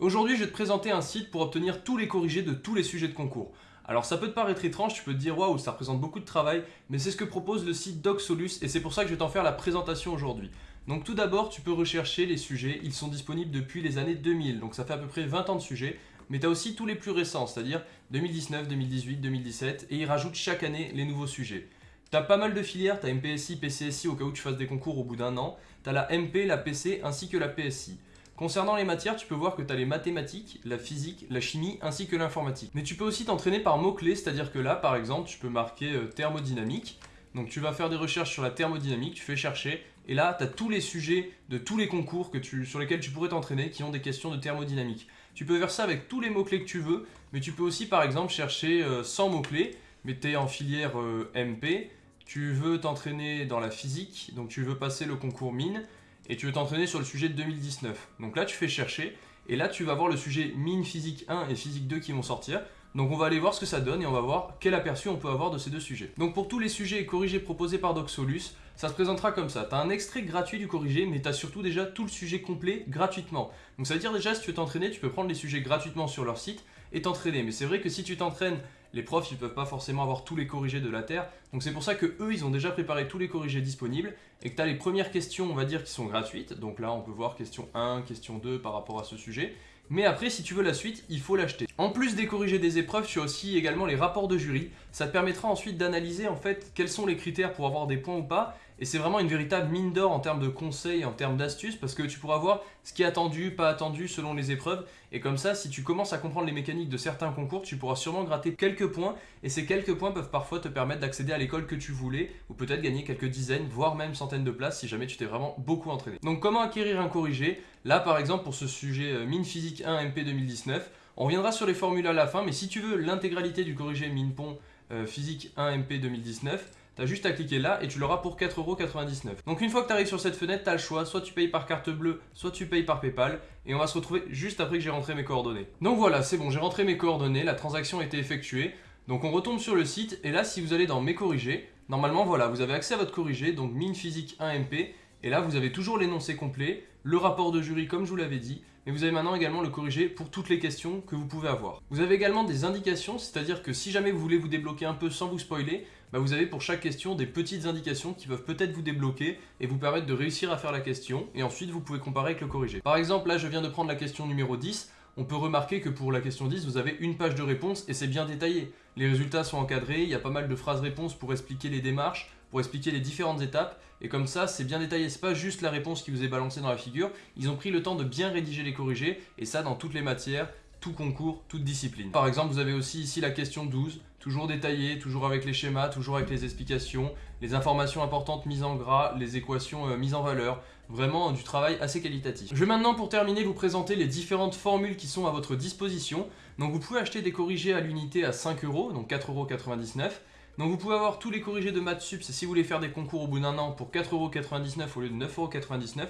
Aujourd'hui, je vais te présenter un site pour obtenir tous les corrigés de tous les sujets de concours. Alors ça peut te paraître étrange, tu peux te dire waouh, ça représente beaucoup de travail, mais c'est ce que propose le site DocSolus et c'est pour ça que je vais t'en faire la présentation aujourd'hui. Donc tout d'abord, tu peux rechercher les sujets, ils sont disponibles depuis les années 2000, donc ça fait à peu près 20 ans de sujets, mais tu as aussi tous les plus récents, c'est-à-dire 2019, 2018, 2017, et ils rajoutent chaque année les nouveaux sujets. Tu as pas mal de filières, tu as MPSI, PCSI au cas où tu fasses des concours au bout d'un an, tu as la MP, la PC ainsi que la PSI. Concernant les matières, tu peux voir que tu as les mathématiques, la physique, la chimie ainsi que l'informatique. Mais tu peux aussi t'entraîner par mots-clés, c'est-à-dire que là, par exemple, tu peux marquer euh, thermodynamique. Donc tu vas faire des recherches sur la thermodynamique, tu fais chercher, et là, tu as tous les sujets de tous les concours que tu, sur lesquels tu pourrais t'entraîner qui ont des questions de thermodynamique. Tu peux faire ça avec tous les mots-clés que tu veux, mais tu peux aussi, par exemple, chercher 100 euh, mots-clés, mais tu es en filière euh, MP, tu veux t'entraîner dans la physique, donc tu veux passer le concours mine, et tu veux t'entraîner sur le sujet de 2019. Donc là, tu fais chercher, et là, tu vas voir le sujet mine physique 1 et physique 2 qui vont sortir. Donc on va aller voir ce que ça donne et on va voir quel aperçu on peut avoir de ces deux sujets. Donc pour tous les sujets corrigés proposés par DocSolus, ça se présentera comme ça. Tu as un extrait gratuit du corrigé, mais tu as surtout déjà tout le sujet complet gratuitement. Donc ça veut dire déjà, si tu veux t'entraîner, tu peux prendre les sujets gratuitement sur leur site et t'entraîner. Mais c'est vrai que si tu t'entraînes les profs, ils peuvent pas forcément avoir tous les corrigés de la Terre. Donc c'est pour ça que eux, ils ont déjà préparé tous les corrigés disponibles et que tu as les premières questions, on va dire, qui sont gratuites. Donc là, on peut voir question 1, question 2 par rapport à ce sujet. Mais après, si tu veux la suite, il faut l'acheter. En plus des corrigés des épreuves, tu as aussi également les rapports de jury. Ça te permettra ensuite d'analyser en fait quels sont les critères pour avoir des points ou pas. Et c'est vraiment une véritable mine d'or en termes de conseils, en termes d'astuces, parce que tu pourras voir ce qui est attendu, pas attendu selon les épreuves. Et comme ça, si tu commences à comprendre les mécaniques de certains concours, tu pourras sûrement gratter quelques points. Et ces quelques points peuvent parfois te permettre d'accéder à l'école que tu voulais, ou peut-être gagner quelques dizaines, voire même centaines de places si jamais tu t'es vraiment beaucoup entraîné. Donc comment acquérir un corrigé? Là par exemple pour ce sujet euh, mine physique 1 MP 2019, on reviendra sur les formules à la fin, mais si tu veux l'intégralité du corrigé mine pont euh, physique 1 MP 2019, tu as juste à cliquer là et tu l'auras pour 4,99€. Donc une fois que tu arrives sur cette fenêtre, tu as le choix, soit tu payes par carte bleue, soit tu payes par Paypal et on va se retrouver juste après que j'ai rentré mes coordonnées. Donc voilà, c'est bon, j'ai rentré mes coordonnées, la transaction a été effectuée. Donc on retombe sur le site et là si vous allez dans mes corrigés, normalement voilà, vous avez accès à votre corrigé, donc mine physique 1 MP et là, vous avez toujours l'énoncé complet, le rapport de jury comme je vous l'avais dit, mais vous avez maintenant également le corrigé pour toutes les questions que vous pouvez avoir. Vous avez également des indications, c'est-à-dire que si jamais vous voulez vous débloquer un peu sans vous spoiler, bah vous avez pour chaque question des petites indications qui peuvent peut-être vous débloquer et vous permettre de réussir à faire la question, et ensuite vous pouvez comparer avec le corrigé. Par exemple, là je viens de prendre la question numéro 10, on peut remarquer que pour la question 10, vous avez une page de réponse et c'est bien détaillé. Les résultats sont encadrés, il y a pas mal de phrases-réponses pour expliquer les démarches, pour expliquer les différentes étapes. Et comme ça, c'est bien détaillé. C'est pas juste la réponse qui vous est balancée dans la figure. Ils ont pris le temps de bien rédiger les corrigés. Et ça, dans toutes les matières, tout concours, toute discipline. Par exemple, vous avez aussi ici la question 12, toujours détaillée, toujours avec les schémas, toujours avec les explications, les informations importantes mises en gras, les équations euh, mises en valeur, vraiment du travail assez qualitatif. Je vais maintenant pour terminer vous présenter les différentes formules qui sont à votre disposition. Donc vous pouvez acheter des corrigés à l'unité à 5 euros, donc 4,99€. Donc vous pouvez avoir tous les corrigés de maths sup, si vous voulez faire des concours au bout d'un an pour 4,99€ au lieu de 9,99€.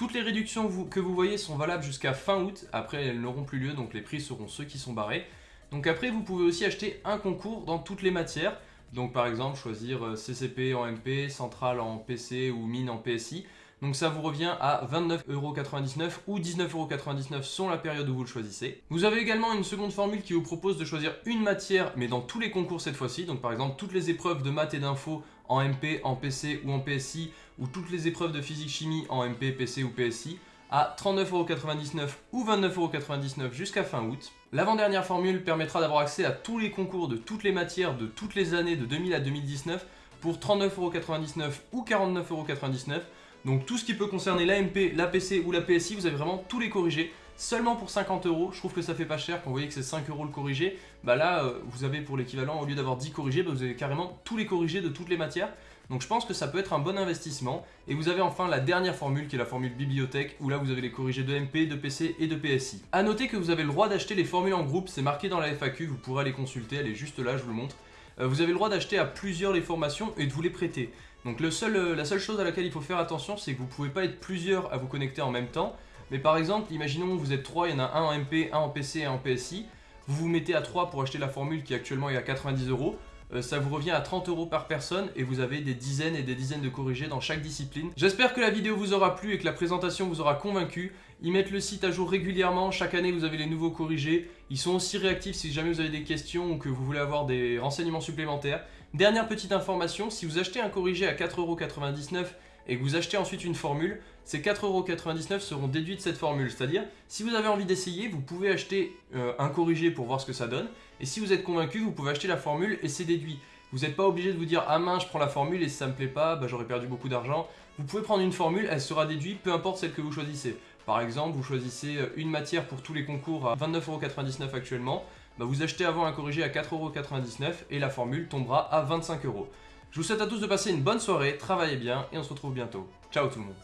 Toutes les réductions que vous voyez sont valables jusqu'à fin août, après elles n'auront plus lieu, donc les prix seront ceux qui sont barrés. Donc après vous pouvez aussi acheter un concours dans toutes les matières, donc par exemple choisir euh, CCP en MP, Centrale en PC ou Mine en PSI. Donc ça vous revient à 29,99€ ou 19,99€ selon la période où vous le choisissez. Vous avez également une seconde formule qui vous propose de choisir une matière, mais dans tous les concours cette fois-ci. Donc par exemple, toutes les épreuves de maths et d'info en MP, en PC ou en PSI, ou toutes les épreuves de physique-chimie en MP, PC ou PSI à 39,99€ ou 29,99€ jusqu'à fin août. L'avant-dernière formule permettra d'avoir accès à tous les concours de toutes les matières de toutes les années de 2000 à 2019 pour 39,99€ ou 49,99€ donc tout ce qui peut concerner l'AMP, l'APC ou la PSI, vous avez vraiment tous les corrigés seulement pour 50 euros. Je trouve que ça fait pas cher quand vous voyez que c'est 5 euros le corrigé. Bah là, euh, vous avez pour l'équivalent, au lieu d'avoir 10 corrigés, bah vous avez carrément tous les corrigés de toutes les matières. Donc je pense que ça peut être un bon investissement. Et vous avez enfin la dernière formule qui est la formule bibliothèque où là vous avez les corrigés de MP, de PC et de PSI. A noter que vous avez le droit d'acheter les formules en groupe, c'est marqué dans la FAQ, vous pourrez aller consulter, elle est juste là, je vous le montre. Euh, vous avez le droit d'acheter à plusieurs les formations et de vous les prêter. Donc euh, la seule chose à laquelle il faut faire attention, c'est que vous ne pouvez pas être plusieurs à vous connecter en même temps. Mais par exemple, imaginons que vous êtes trois, il y en a un en MP, un en PC et un en PSI. Vous vous mettez à 3 pour acheter la formule qui actuellement est à 90 euros. Euh, ça vous revient à 30 euros par personne et vous avez des dizaines et des dizaines de corrigés dans chaque discipline. J'espère que la vidéo vous aura plu et que la présentation vous aura convaincu. Ils mettent le site à jour régulièrement, chaque année vous avez les nouveaux corrigés. Ils sont aussi réactifs si jamais vous avez des questions ou que vous voulez avoir des renseignements supplémentaires. Dernière petite information, si vous achetez un corrigé à 4,99€ et que vous achetez ensuite une formule, ces 4,99€ seront déduits de cette formule. C'est-à-dire, si vous avez envie d'essayer, vous pouvez acheter euh, un corrigé pour voir ce que ça donne. Et si vous êtes convaincu, vous pouvez acheter la formule et c'est déduit. Vous n'êtes pas obligé de vous dire « Ah mince, je prends la formule et si ça me plaît pas, bah, j'aurais perdu beaucoup d'argent. » Vous pouvez prendre une formule, elle sera déduite, peu importe celle que vous choisissez. Par exemple, vous choisissez euh, une matière pour tous les concours à 29,99€ actuellement. Bah, vous achetez avant un corrigé à 4,99€ et la formule tombera à 25€. Je vous souhaite à tous de passer une bonne soirée, travaillez bien et on se retrouve bientôt. Ciao tout le monde